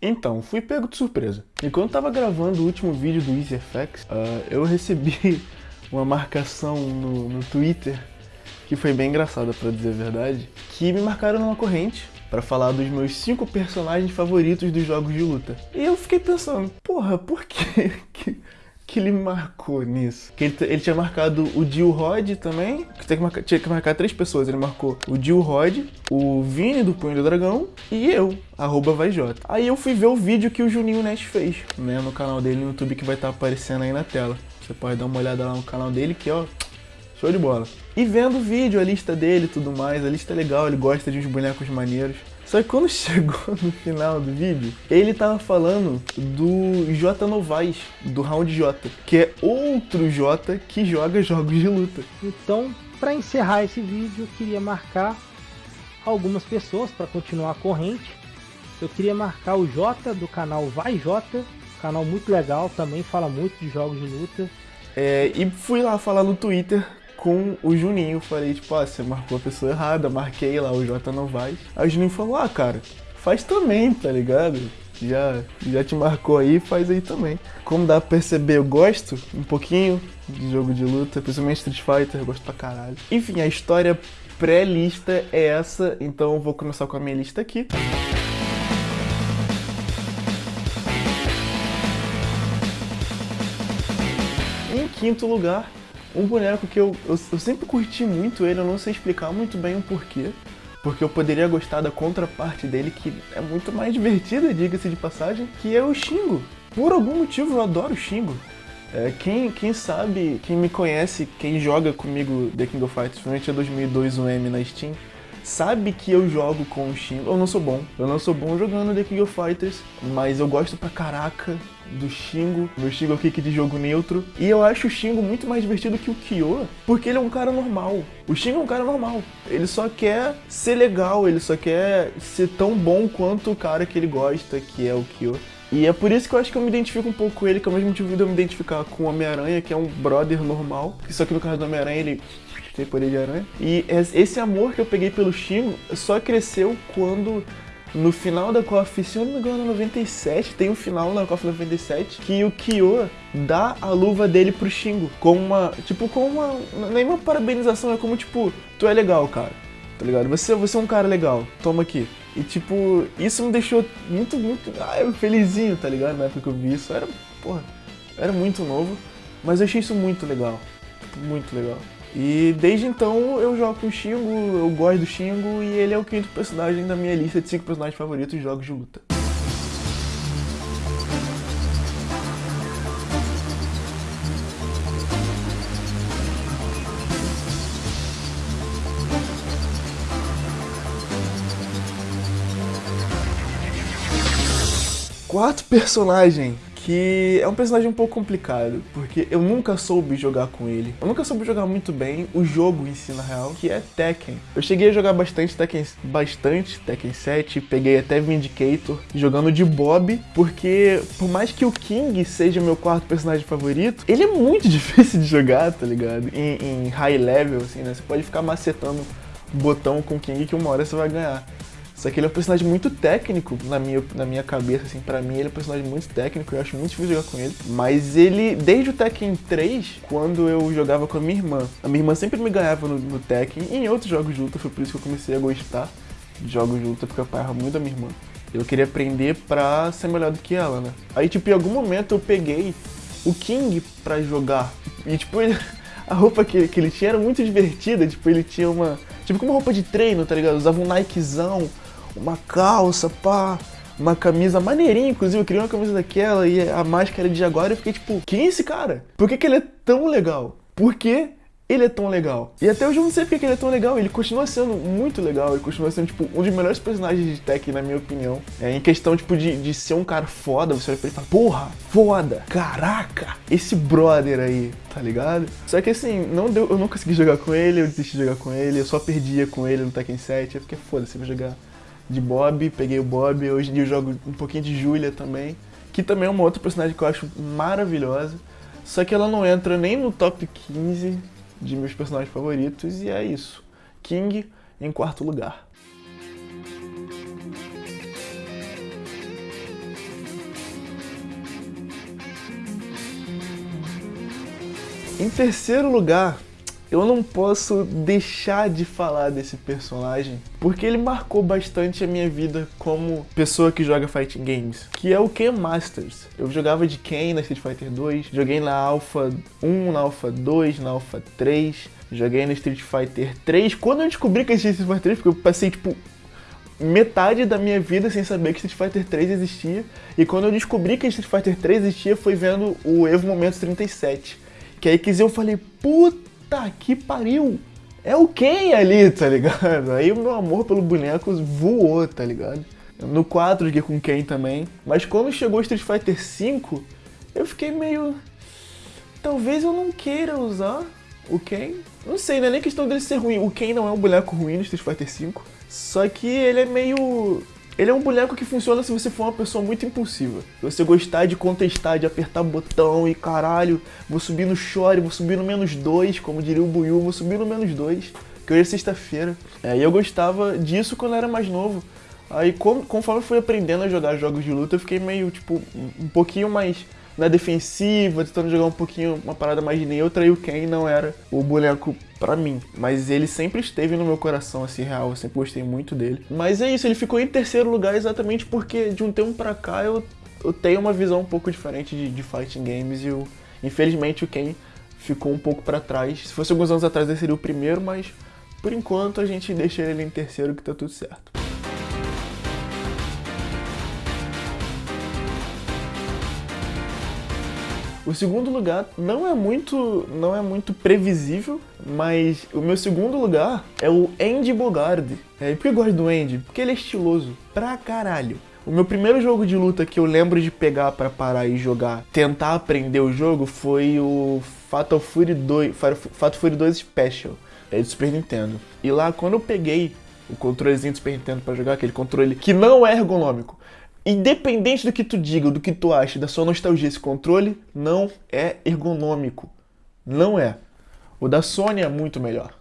Então, fui pego de surpresa. Enquanto tava gravando o último vídeo do EasyFX, uh, eu recebi uma marcação no, no Twitter que foi bem engraçada, pra dizer a verdade, que me marcaram numa corrente para falar dos meus cinco personagens favoritos dos jogos de luta. E eu fiquei pensando, porra, por que que ele marcou nisso? Que ele, ele tinha marcado o Jill Rod também, que, tinha que, marcar, tinha que marcar três pessoas. Ele marcou o Jill Rod, o Vini do Punho do Dragão e eu, arroba. Aí eu fui ver o vídeo que o Juninho Nest fez, né, no canal dele no YouTube que vai estar tá aparecendo aí na tela. Você pode dar uma olhada lá no canal dele que, ó, show de bola. E vendo o vídeo, a lista dele e tudo mais, a lista é legal, ele gosta de uns bonecos maneiros. Só que quando chegou no final do vídeo, ele tava falando do J Novaes, do Round J, que é outro J que joga jogos de luta. Então, para encerrar esse vídeo, eu queria marcar algumas pessoas para continuar a corrente. Eu queria marcar o J do canal Vai J, canal muito legal, também fala muito de jogos de luta. É, e fui lá falar no Twitter com o Juninho. Falei, tipo, ah, você marcou a pessoa errada, marquei lá o J Novaes. Aí o Juninho falou, ah, cara, faz também, tá ligado? Já, já te marcou aí, faz aí também. Como dá pra perceber, eu gosto um pouquinho de jogo de luta, principalmente Street Fighter, eu gosto pra caralho. Enfim, a história pré-lista é essa, então eu vou começar com a minha lista aqui. Em quinto lugar, um boneco que eu, eu, eu, sempre curti muito ele, eu não sei explicar muito bem o porquê. Porque eu poderia gostar da contraparte dele, que é muito mais divertida, diga-se de passagem, que é o Shingo. Por algum motivo eu adoro o Shingo. É, quem, quem sabe, quem me conhece, quem joga comigo The King of Fighters, principalmente a 2002 UM na Steam, sabe que eu jogo com o Shingo. Eu não sou bom. Eu não sou bom jogando The King of Fighters, mas eu gosto pra caraca do Shingo, meu Shingo é o kick de jogo neutro. E eu acho o Shingo muito mais divertido que o Kyo, porque ele é um cara normal. O Shingo é um cara normal. Ele só quer ser legal, ele só quer ser tão bom quanto o cara que ele gosta, que é o Kyo. E é por isso que eu acho que eu me identifico um pouco com ele, que é o mesmo motivo de eu me identificar com o Homem-Aranha, que é um brother normal. Só que no caso do Homem-Aranha, ele poder de aranha. E esse amor que eu peguei pelo Shingo só cresceu quando no final da KOF, se eu não me engano, 97, tem um final na KOF 97 que o Kyo dá a luva dele pro Shingo. Com uma. Tipo, com uma. Nenhuma parabenização, é como tipo, tu é legal, cara. Tá ligado? Você, você é um cara legal, toma aqui. E tipo, isso me deixou muito, muito. Ah, felizinho, tá ligado? Na época que eu vi isso. Era. Porra, era muito novo. Mas eu achei isso muito legal. Muito legal. E desde então eu jogo com o Shingo, eu gosto do Shingo e ele é o quinto personagem da minha lista de 5 personagens favoritos de jogos de luta. Quarto personagem que é um personagem um pouco complicado, porque eu nunca soube jogar com ele. Eu nunca soube jogar muito bem o jogo em si, na real, que é Tekken. Eu cheguei a jogar bastante Tekken, bastante Tekken 7, peguei até Vindicator, jogando de Bob, porque por mais que o King seja meu quarto personagem favorito, ele é muito difícil de jogar, tá ligado? Em, em high level, assim, né? Você pode ficar macetando botão com King que uma hora você vai ganhar. Só que ele é um personagem muito técnico na minha, na minha cabeça, assim, pra mim ele é um personagem muito técnico, eu acho muito difícil jogar com ele. Mas ele, desde o Tekken 3, quando eu jogava com a minha irmã, a minha irmã sempre me ganhava no, no Tekken e em outros jogos de luta, foi por isso que eu comecei a gostar de jogos de luta, porque eu apanhava muito da minha irmã. Eu queria aprender pra ser melhor do que ela, né? Aí, tipo, em algum momento eu peguei o King pra jogar. E, tipo, ele, a roupa que, que ele tinha era muito divertida. Tipo, ele tinha uma. Tipo, como roupa de treino, tá ligado? Usava um Nikezão uma calça, pá, uma camisa maneirinha, inclusive eu queria uma camisa daquela e a máscara de agora eu fiquei tipo, quem é esse cara? Por que, que ele é tão legal? Por que ele é tão legal? E até hoje eu não sei porque ele é tão legal, ele continua sendo muito legal, ele continua sendo, tipo, um dos melhores personagens de Tekken, na minha opinião. É, em questão, tipo, de, de ser um cara foda, você olha pra ele e fala, porra, foda, caraca, esse brother aí, tá ligado? Só que assim, não deu, eu não consegui jogar com ele, eu desisti de jogar com ele, eu só perdia com ele no Tekken 7, eu fiquei, foda-se, vou jogar de Bob, peguei o Bob, hoje em dia eu jogo um pouquinho de Julia também, que também é uma outra personagem que eu acho maravilhosa, só que ela não entra nem no top 15 de meus personagens favoritos, e é isso. King em quarto lugar. Em terceiro lugar, eu não posso deixar de falar desse personagem, porque ele marcou bastante a minha vida como pessoa que joga fighting games, que é o Ken Masters. Eu jogava de Ken na Street Fighter 2, joguei na Alpha 1, na Alpha 2, na Alpha 3, joguei no Street Fighter 3. Quando eu descobri que existia Street Fighter 3, porque eu passei tipo metade da minha vida sem saber que Street Fighter 3 existia, e quando eu descobri que Street Fighter 3 existia foi vendo o Evo Momentos 37. Que aí que eu falei, puta Puta que pariu! É o Ken ali, tá ligado? Aí o meu amor pelo boneco voou, tá ligado? No 4 joguei com Ken também. Mas quando chegou Street Fighter V, eu fiquei meio. Talvez eu não queira usar o Ken. Não sei, não é nem questão dele ser ruim. O Ken não é um boneco ruim no Street Fighter V. Só que ele é meio ele é um boneco que funciona se você for uma pessoa muito impulsiva. Você gostar de contestar, de apertar botão e caralho, vou subir no chore, vou subir no menos dois, como diria o Buiu, vou subir no menos dois, que hoje é sexta-feira. É, e eu gostava disso quando era mais novo. Aí conforme eu fui aprendendo a jogar jogos de luta, eu fiquei meio, tipo, um pouquinho mais na defensiva, tentando jogar um pouquinho uma parada mais neutra, e o Ken não era o boneco para mim. Mas ele sempre esteve no meu coração, assim, real, eu sempre gostei muito dele. Mas é isso, ele ficou em terceiro lugar exatamente porque de um tempo pra cá eu, eu tenho uma visão um pouco diferente de, de fighting games e eu, infelizmente o Ken ficou um pouco para trás. Se fosse alguns anos atrás ele seria o primeiro, mas por enquanto a gente deixa ele em terceiro que tá tudo certo. O segundo lugar não é muito, não é muito previsível, mas o meu segundo lugar é o Andy Bogard. É, por que eu gosto do Andy? Porque ele é estiloso pra caralho. O meu primeiro jogo de luta que eu lembro de pegar para parar e jogar, tentar aprender o jogo, foi o Fatal Fury 2, Fatal Fury 2 Special, é do Super Nintendo. E lá quando eu peguei o controlezinho do Super Nintendo para jogar, aquele controle que não é ergonômico, Independente do que tu diga, do que tu acha, da sua nostalgia, esse controle não é ergonômico. Não é. O da Sony é muito melhor.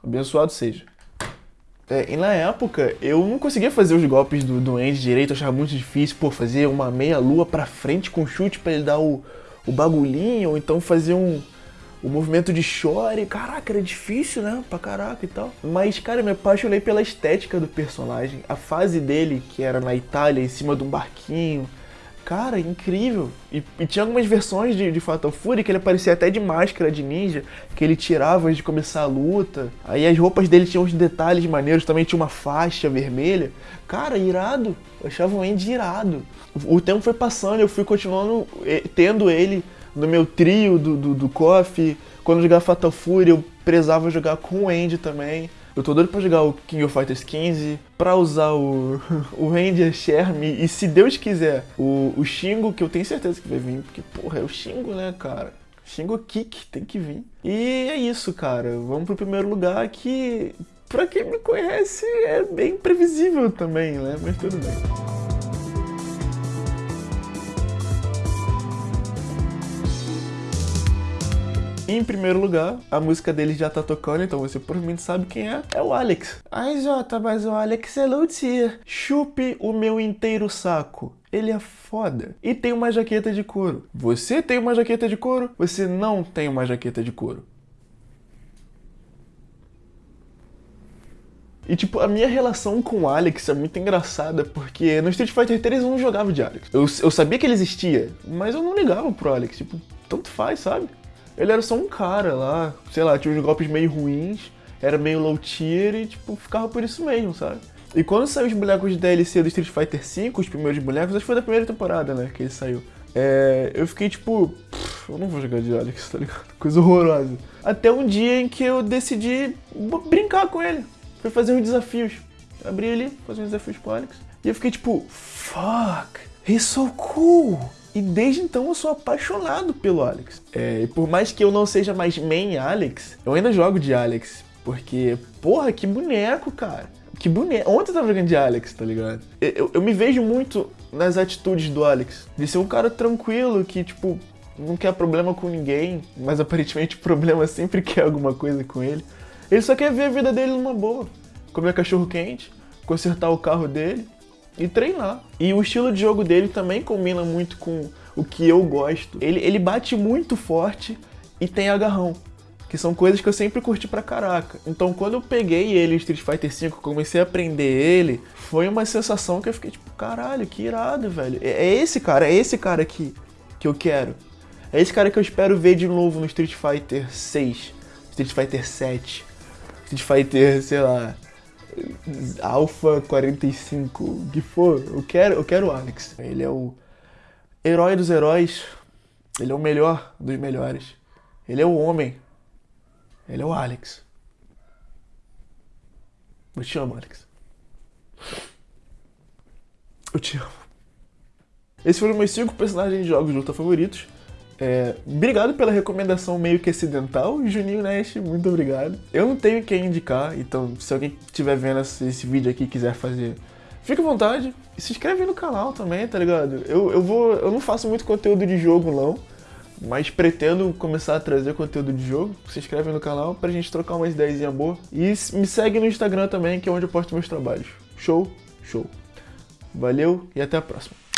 Abençoado seja. É, e na época, eu não conseguia fazer os golpes do, do Andy direito, achava muito difícil, pô, fazer uma meia lua pra frente com chute para ele dar o, o bagulhinho, ou então fazer um, o movimento de chore, caraca, era difícil, né? Pra caraca e tal. Mas, cara, eu me apaixonei pela estética do personagem. A fase dele, que era na Itália, em cima de um barquinho. Cara, incrível. E, e tinha algumas versões de, de Fatal Fury que ele aparecia até de máscara de ninja, que ele tirava antes de começar a luta. Aí as roupas dele tinham uns detalhes maneiros, também tinha uma faixa vermelha. Cara, irado. Eu achava o Andy irado. O, tempo foi passando, eu fui continuando eh, tendo ele no meu trio do, do, do KOF. Quando eu jogava Fatal Fury, eu prezava jogar com o Andy também. Eu tô doido pra jogar o King of Fighters 15, pra usar o, o Ranger Sherm e, se Deus quiser, o, o Shingo, que eu tenho certeza que vai vir, porque, porra, é o Shingo, né, cara? Shingo Kick tem que vir. E é isso, cara. Vamos pro primeiro lugar que, pra quem me conhece, é bem previsível também, né? Mas tudo bem. Em primeiro lugar, a música dele já tá tocando, então você provavelmente sabe quem é. É o Alex. Ai, Jota, mas o Alex é luthier. Chupe o meu inteiro saco. Ele é foda. E tem uma jaqueta de couro. Você tem uma jaqueta de couro? Você não tem uma jaqueta de couro. E, tipo, a minha relação com o Alex é muito engraçada, porque no Street Fighter 3 eu não jogava de Alex. Eu, eu sabia que ele existia, mas eu não ligava pro Alex. Tipo, tanto faz, sabe? Ele era só um cara lá, sei lá, tinha uns golpes meio ruins, era meio low tier e, tipo, ficava por isso mesmo, sabe? E quando saiu os bonecos de DLC do Street Fighter V, os primeiros bonecos, acho que foi da primeira temporada, né, que ele saiu. É, eu fiquei tipo, eu não vou jogar de Alex, tá ligado? Coisa horrorosa. Até um dia em que eu decidi brincar com ele. Fui fazer uns desafios. Abri ali, fazer uns desafios com o Alex. E eu fiquei tipo, fuck, he's so cool. E desde então eu sou apaixonado pelo Alex. É, e por mais que eu não seja mais main Alex, eu ainda jogo de Alex. Porque, porra, que boneco, cara. Que boneco. Ontem eu tava jogando de Alex, tá ligado? Eu, eu, eu me vejo muito nas atitudes do Alex. De ser um cara tranquilo que, tipo, não quer problema com ninguém, mas aparentemente o problema sempre quer alguma coisa com ele. Ele só quer ver a vida dele numa boa. Comer cachorro quente, consertar o carro dele e treinar. E o estilo de jogo dele também combina muito com o que eu gosto. Ele, ele bate muito forte e tem agarrão. Que são coisas que eu sempre curti pra caraca. Então quando eu peguei ele Street Fighter V, comecei a aprender ele, foi uma sensação que eu fiquei tipo, caralho, que irado, velho. É, é esse cara, é esse cara aqui que eu quero. É esse cara que eu espero ver de novo no Street Fighter 6, Street Fighter 7, Street Fighter, sei lá, Alpha 45, o que for. Eu quero, eu quero o Alex. Ele é o herói dos heróis. Ele é o melhor dos melhores. Ele é o homem. Ele é o Alex. Eu te amo, Alex. Eu te amo. Esses foram meus cinco personagens de jogos de luta favoritos. É, obrigado pela recomendação meio que acidental, Juninho Nest, muito obrigado. Eu não tenho quem indicar, então se alguém estiver vendo esse, esse, vídeo aqui e quiser fazer, fica à vontade. E se inscreve no canal também, tá ligado? Eu, eu, vou, eu não faço muito conteúdo de jogo não, mas pretendo começar a trazer conteúdo de jogo. Se inscreve no canal pra gente trocar umas ideias boa. E me segue no Instagram também, que é onde eu posto meus trabalhos. Show? Show. Valeu e até a próxima.